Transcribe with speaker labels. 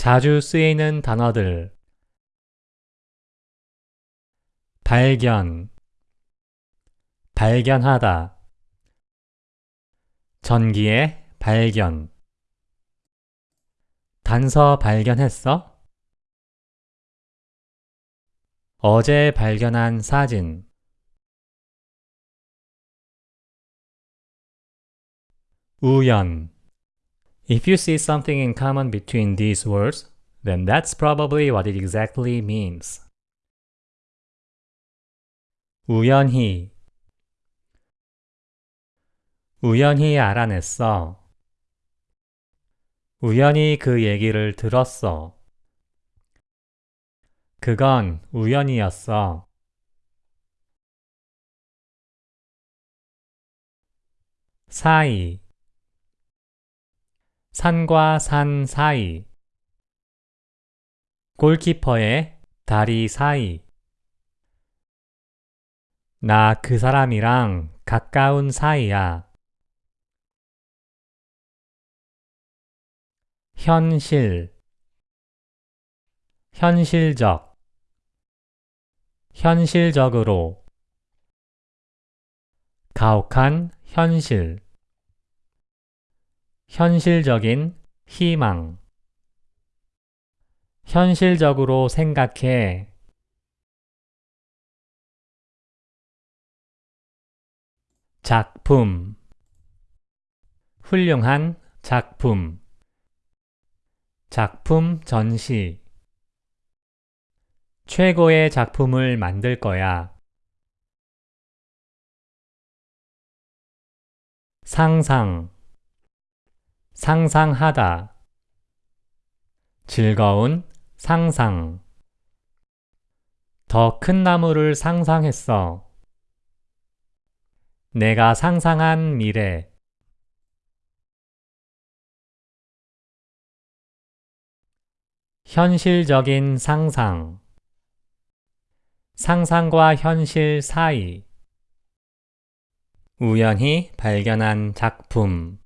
Speaker 1: 자주 쓰이는 단어들. 발견. 발견하다. 전기의 발견. 단서 발견했어? 어제 발견한 사진. 우연 If you see something in common between these words, then that's probably what it exactly means. 우연히 우연히 알아냈어. 우연히 그 얘기를 들었어. 그건 우연이었어. 사이 산과 산 사이. 골키퍼의 다리 사이. 나 그 사람이랑 가까운 사이야. 현실. 현실적. 현실적으로 가혹한 현실 현실적인 희망. 현실적으로 생각해. 작품. 훌륭한 작품. 작품 전시. 최고의 작품을 만들 거야. 상상 상상하다. 즐거운 상상. 더 큰 나무를 상상했어. 내가 상상한 미래. 현실적인 상상. 상상과 현실 사이. 우연히 발견한 작품